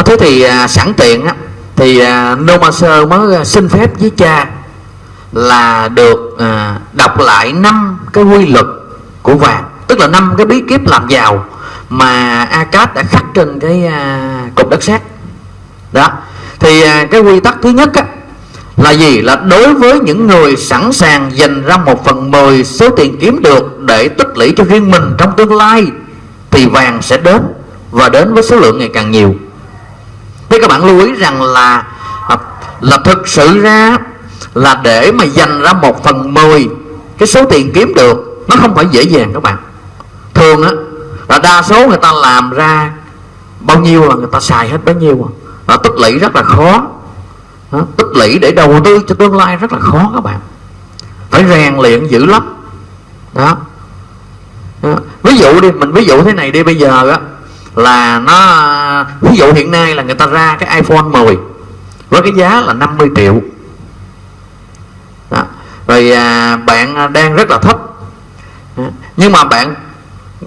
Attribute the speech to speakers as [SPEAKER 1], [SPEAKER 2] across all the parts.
[SPEAKER 1] à, thế thì à, sẵn tiện á thì à, Noma Sơ mới à, xin phép với cha là được à, đọc lại năm cái quy luật của vàng tức là năm cái bí kíp làm giàu mà Akat đã khắc trên cái à, cục đất sét. Đó. Thì à, cái quy tắc thứ nhất á, là gì? Là đối với những người sẵn sàng dành ra một phần mười số tiền kiếm được để tích lũy cho riêng mình trong tương lai thì vàng sẽ đến và đến với số lượng ngày càng nhiều thế các bạn lưu ý rằng là à, là thực sự ra là để mà dành ra một phần mười cái số tiền kiếm được nó không phải dễ dàng các bạn. Thường á là đa số người ta làm ra bao nhiêu là người ta xài hết bấy nhiêu à. Và tích lũy rất là khó. Đó, tích lũy để đầu tư cho tương lai rất là khó các bạn. Phải rèn luyện dữ lắm. Đó. đó ví dụ đi mình ví dụ thế này đi bây giờ á là nó ví dụ hiện nay là người ta ra cái iPhone 10 với cái giá là 50 triệu. Đó. rồi à, bạn đang rất là thấp nhưng mà bạn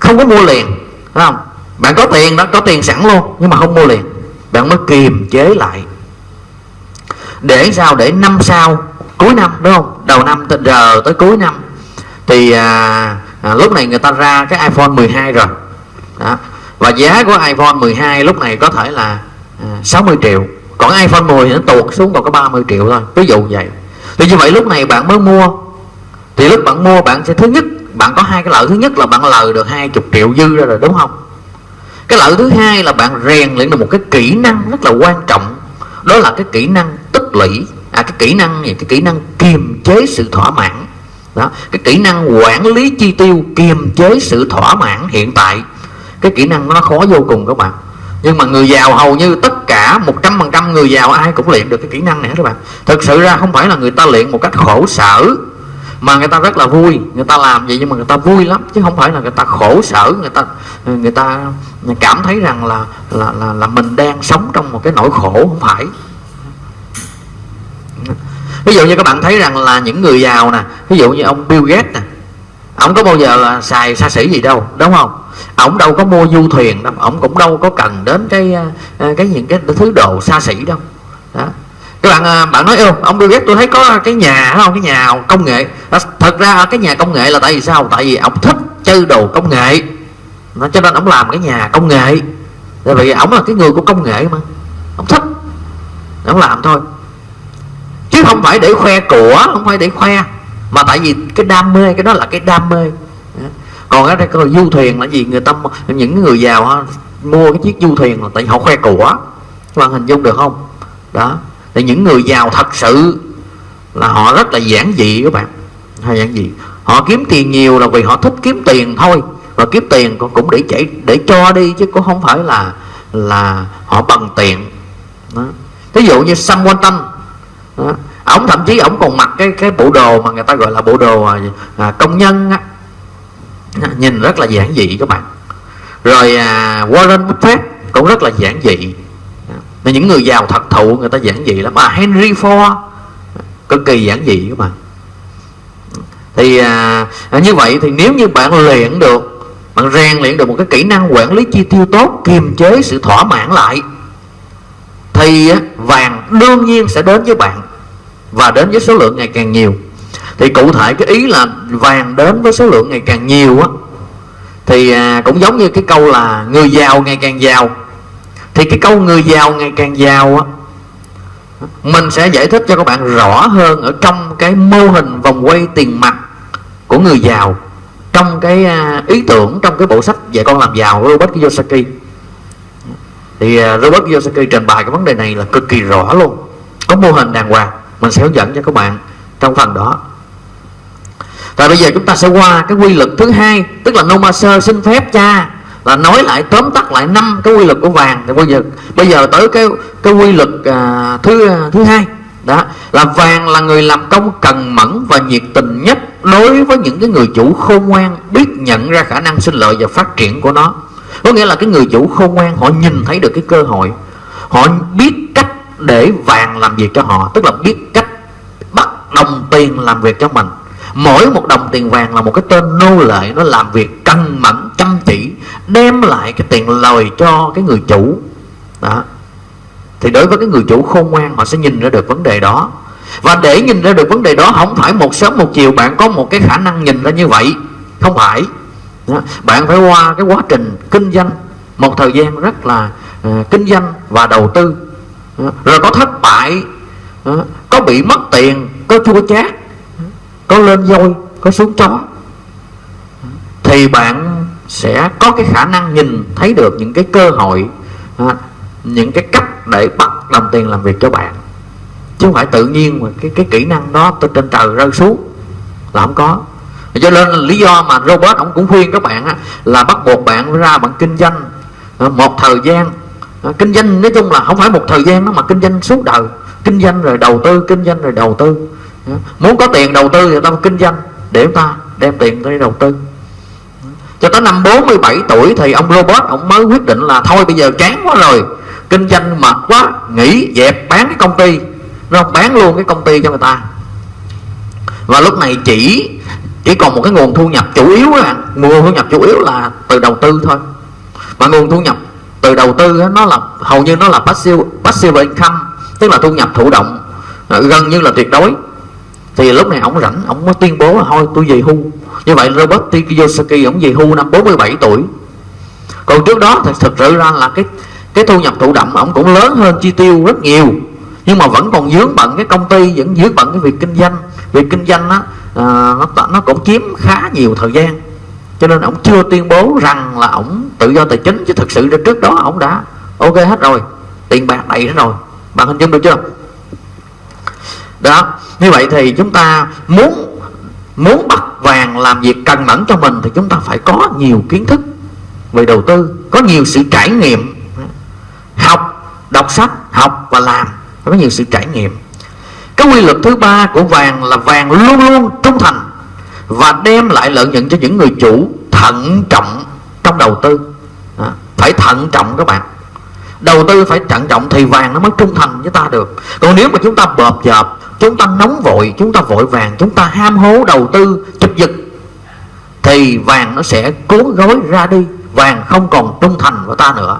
[SPEAKER 1] không có mua liền phải không? Bạn có tiền đó có tiền sẵn luôn nhưng mà không mua liền. Bạn mới kiềm chế lại. Để sao? Để năm sau cuối năm đúng không? Đầu năm tới giờ tới cuối năm thì à, à, lúc này người ta ra cái iPhone 12 rồi. Đó và giá của iPhone 12 lúc này có thể là à, 60 triệu. Còn iPhone 10 thì nó tuột xuống còn có 30 triệu thôi, ví dụ vậy. Thì như vậy lúc này bạn mới mua. Thì lúc bạn mua bạn sẽ thứ nhất, bạn có hai cái lợi thứ nhất là bạn lời được hai chục triệu dư ra rồi, đúng không? Cái lợi thứ hai là bạn rèn luyện được một cái kỹ năng rất là quan trọng. Đó là cái kỹ năng tích lũy. À cái kỹ năng gì cái kỹ năng kiềm chế sự thỏa mãn. Đó, cái kỹ năng quản lý chi tiêu kiềm chế sự thỏa mãn hiện tại cái kỹ năng nó khó vô cùng các bạn. Nhưng mà người giàu hầu như tất cả một trăm phần trăm người giàu ai cũng luyện được cái kỹ năng này các bạn. Thực sự ra không phải là người ta luyện một cách khổ sở mà người ta rất là vui. Người ta làm vậy nhưng mà người ta vui lắm chứ không phải là người ta khổ sở người ta người ta cảm thấy rằng là là là, là mình đang sống trong một cái nỗi khổ không phải. Ví dụ như các bạn thấy rằng là những người giàu nè ví dụ như ông Bill Gates nè ông có bao giờ là xài xa xỉ gì đâu, đúng không? Ông đâu có mua du thuyền đâu, ông cũng đâu có cần đến cái à, à, cái những cái thứ đồ xa xỉ đâu. Đó. Các bạn à, bạn nói yêu ông Bill Gates, tôi thấy có cái nhà không? Cái nhà công nghệ. Thật ra cái nhà công nghệ là tại vì sao? Tại vì ông thích chơi đồ công nghệ. Nó cho nên ông làm cái nhà công nghệ. Tại vì ông là cái người của công nghệ mà. Ông thích. Ông làm thôi. Chứ không phải để khoe của, không phải để khoe mà tại vì cái đam mê, cái đó là cái đam mê. Còn cái đây du thuyền là gì? Người ta những người giàu mua cái chiếc du thuyền là tại họ khoe của các bạn hình dung được không? Đó. Thì những người giàu thật sự là họ rất là giản dị các bạn. Hay giản dị. Họ kiếm tiền nhiều là vì họ thích kiếm tiền thôi. Và kiếm tiền cũng để chảy để cho đi, chứ cũng không phải là là họ bằng tiền. Đó. ví dụ như Sam Walton đó thậm chí ổng còn mặc cái cái bộ đồ mà người ta gọi là bộ đồ à, à công nhân á. Nhìn rất là giản dị các bạn. Rồi à, Warren Buffett cũng rất là giản dị. Là những người giàu thật thụ người ta giản dị lắm. Mà Henry Ford cực kỳ giản dị các bạn. Thì à, à, như vậy thì nếu như bạn luyện được bạn rèn luyện được một cái kỹ năng quản lý chi tiêu tốt kiềm chế sự thỏa mãn lại thì vàng đương nhiên sẽ đến với bạn và đến với số lượng ngày càng nhiều. Thì cụ thể cái ý là vàng đến với số lượng ngày càng nhiều á thì à, cũng giống như cái câu là người giàu ngày càng giàu. Thì cái câu người giàu ngày càng giàu á mình sẽ giải thích cho các bạn rõ hơn ở trong cái mô hình vòng quay tiền mặt của người giàu trong cái à, ý tưởng trong cái bộ sách dạy con làm giàu của Robert Kiyosaki. Thì à, Robert Kiyosaki trình bày cái vấn đề này là cực kỳ rõ luôn. Có mô hình đàng hoàng mình sẽ hướng dẫn cho các bạn trong phần đó. Và bây giờ chúng ta sẽ qua cái quy luật thứ hai tức là Noma Sơ xin phép cha là nói lại tóm tắt lại năm cái quy luật của vàng. Thì bây giờ bây giờ tới cái cái quy luật à, thứ thứ hai. Đó là vàng là người làm công cần mẫn và nhiệt tình nhất đối với những cái người chủ khôn ngoan biết nhận ra khả năng sinh lợi và phát triển của nó. Có nghĩa là cái người chủ khôn ngoan họ nhìn thấy được cái cơ hội họ biết cách để vàng làm việc cho họ tức là biết cách bắt đồng tiền làm việc cho mình. Mỗi một đồng tiền vàng là một cái tên nô lệ nó làm việc cân mẫn chăm chỉ đem lại cái tiền lời cho cái người chủ. Đó. Thì đối với cái người chủ khôn ngoan họ sẽ nhìn ra được vấn đề đó. Và để nhìn ra được vấn đề đó không phải một sớm một chiều bạn có một cái khả năng nhìn ra như vậy. Không phải. Đó. bạn phải qua cái quá trình kinh doanh. Một thời gian rất là uh, kinh doanh và đầu tư rồi có thất bại. Ờ, có bị mất tiền có chua chát. Có lên voi, có xuống chó. Thì bạn sẽ có cái khả năng nhìn thấy được những cái cơ hội ờ, những cái cách để bắt đồng tiền làm việc cho bạn. Chứ không phải tự nhiên mà cái cái kỹ năng đó từ trên trời rơi xuống là không có. Cho nên lý do mà robot ông cũng khuyên các bạn là bắt buộc bạn ra bạn kinh doanh một thời gian Ờ, kinh doanh, nói chung là không phải một thời gian đó mà kinh doanh suốt đời. Kinh doanh rồi đầu tư, kinh doanh rồi đầu tư. Ờ, muốn có tiền đầu tư thì ta kinh doanh để ta đem tiền tới đầu tư. Cho tới năm 47 tuổi thì ông robot ông mới quyết định là thôi bây giờ chán quá rồi, kinh doanh mệt quá, nghỉ dẹp bán cái công ty. Nó bán luôn cái công ty cho người ta. Và lúc này chỉ chỉ còn một cái nguồn thu nhập chủ yếu là, nguồn thu nhập chủ yếu là từ đầu tư thôi. Và nguồn thu nhập từ đầu tư đó, nó là hầu như nó là passive passive income tức là thu nhập thụ động à, gần như là tuyệt đối. Thì lúc này ông rảnh ông mới tuyên bố là thôi tôi về hưu. Như vậy Robert T. Kiyosaki ông về hưu năm 47 tuổi. Còn trước đó thì thực sự ra là cái cái thu nhập thụ động ông cũng lớn hơn chi tiêu rất nhiều nhưng mà vẫn còn dướng bận cái công ty vẫn dướng bận cái việc kinh doanh. Việc kinh doanh đó à, nó nó cũng chiếm khá nhiều thời gian cho nên ông chưa tuyên bố rằng là ông tự do tài chính, chứ thực sự ra trước đó ông đã ok hết rồi, tiền bạc đầy hết rồi. Bạn hình dung được chưa? Đó, như vậy thì chúng ta muốn muốn bắt vàng làm việc cần mẫn cho mình thì chúng ta phải có nhiều kiến thức về đầu tư, có nhiều sự trải nghiệm. Học, đọc sách, học và làm có nhiều sự trải nghiệm. Cái quy luật thứ ba của vàng là vàng luôn luôn trung thành và đem lại lợi nhuận cho những người chủ thận trọng trong đầu tư. À, phải thận trọng các bạn. Đầu tư phải thận trọng thì vàng nó mới trung thành với ta được. Còn nếu mà chúng ta bợp dợp chúng ta nóng vội chúng ta vội vàng chúng ta ham hố đầu tư chụp giật thì vàng nó sẽ cuốn gói ra đi. Vàng không còn trung thành với ta nữa.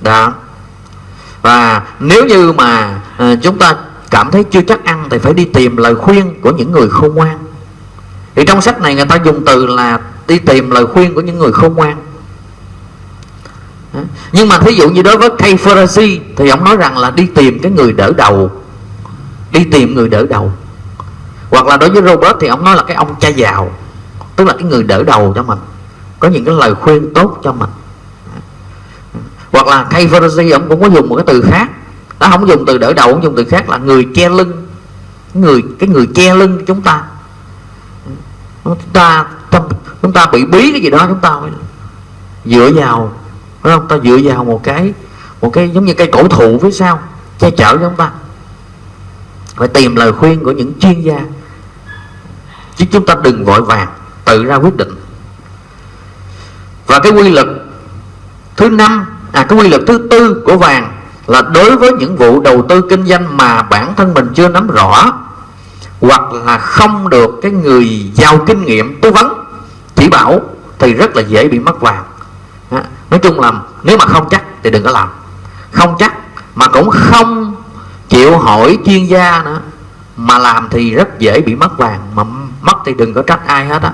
[SPEAKER 1] Đó. Và nếu như mà à, chúng ta cảm thấy chưa chắc ăn thì phải đi tìm lời khuyên của những người khôn ngoan thì trong sách này người ta dùng từ là đi tìm lời khuyên của những người khôn ngoan. Nhưng mà thí dụ như đối với Kay Ferrazzi thì ông nói rằng là đi tìm cái người đỡ đầu. Đi tìm người đỡ đầu. Hoặc là đối với Robert thì ông nói là cái ông cha giàu. Tức là cái người đỡ đầu cho mình. Có những cái lời khuyên tốt cho mình. Hoặc là Kay Ferrazzi ông cũng có dùng một cái từ khác. Nó không dùng từ đỡ đầu ông dùng từ khác là người che lưng. Người, cái người che lưng chúng ta chúng ta chúng ta bị bí cái gì đó, chúng ta dựa vào, phải không? Ta dựa vào một cái một cái giống như cây cổ thụ phía sau che chở cho chúng ta. Phải tìm lời khuyên của những chuyên gia. Chứ chúng ta đừng vội vàng tự ra quyết định. Và cái quy luật thứ năm à cái quy luật thứ tư của vàng là đối với những vụ đầu tư kinh doanh mà bản thân mình chưa nắm rõ hoặc là không được cái người giàu kinh nghiệm tư vấn chỉ bảo thì rất là dễ bị mất vàng. Nói chung là nếu mà không chắc thì đừng có làm. Không chắc mà cũng không chịu hỏi chuyên gia nữa mà làm thì rất dễ bị mất vàng mà mất thì đừng có trách ai hết á.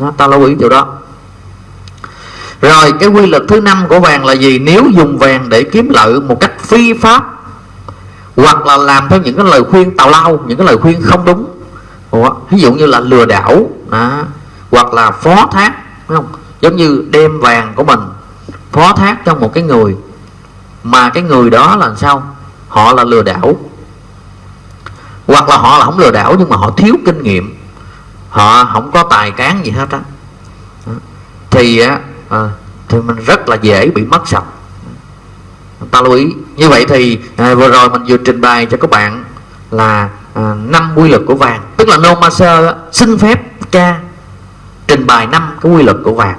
[SPEAKER 1] Đó, ta lưu ý điều đó. Rồi cái quy luật thứ năm của vàng là gì? Nếu dùng vàng để kiếm lợi một cách phi pháp hoặc là làm theo những cái lời khuyên tào lao những cái lời khuyên không đúng. Ủa, ví dụ như là lừa đảo à, hoặc là phó thác đúng không? Giống như đem vàng của mình phó thác cho một cái người mà cái người đó là sao? Họ là lừa đảo. Hoặc là họ là không lừa đảo nhưng mà họ thiếu kinh nghiệm. Họ không có tài cán gì hết á. Thì à, thì mình rất là dễ bị mất sạch. Ta lưu ý như vậy thì à, vừa rồi mình vừa trình bày cho các bạn là à, năm quy luật của vàng. Tức là no master xin phép ca trình bày năm cái quy luật của vàng.